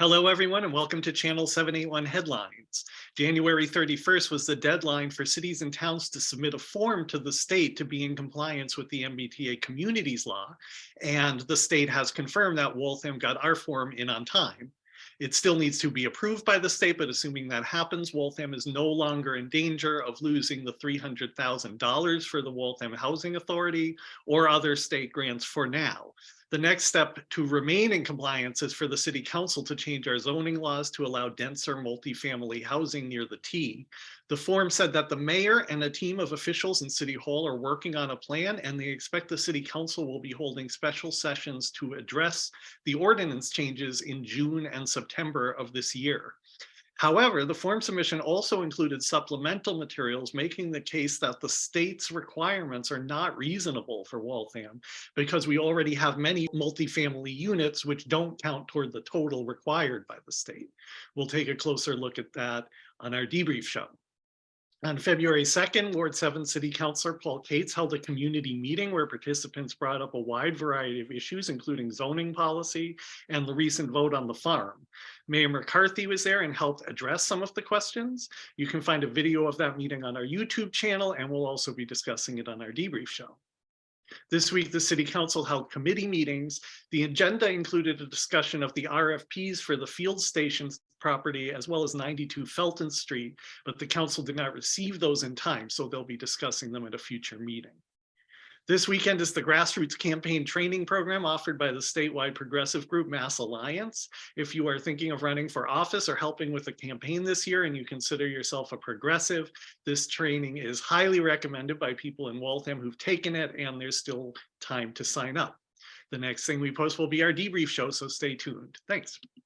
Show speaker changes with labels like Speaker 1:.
Speaker 1: Hello, everyone, and welcome to Channel 781 Headlines. January 31st was the deadline for cities and towns to submit a form to the state to be in compliance with the MBTA Communities Law, and the state has confirmed that Waltham got our form in on time. It still needs to be approved by the state, but assuming that happens, Waltham is no longer in danger of losing the $300,000 for the Waltham Housing Authority or other state grants for now. The next step to remain in compliance is for the city council to change our zoning laws to allow denser multifamily housing near the T. The form said that the mayor and a team of officials in City Hall are working on a plan and they expect the city council will be holding special sessions to address the ordinance changes in June and September of this year. However, the form submission also included supplemental materials making the case that the state's requirements are not reasonable for Waltham because we already have many multifamily units which don't count toward the total required by the state. We'll take a closer look at that on our debrief show. On February 2nd, Ward 7 City Councilor Paul Katz held a community meeting where participants brought up a wide variety of issues, including zoning policy and the recent vote on the farm. Mayor McCarthy was there and helped address some of the questions. You can find a video of that meeting on our YouTube channel, and we'll also be discussing it on our debrief show. This week, the city council held committee meetings. The agenda included a discussion of the RFPs for the field stations property as well as 92 Felton Street, but the council did not receive those in time, so they'll be discussing them at a future meeting. This weekend is the grassroots campaign training program offered by the statewide progressive group Mass Alliance. If you are thinking of running for office or helping with a campaign this year and you consider yourself a progressive, this training is highly recommended by people in Waltham who've taken it and there's still time to sign up. The next thing we post will be our debrief show, so stay tuned. Thanks.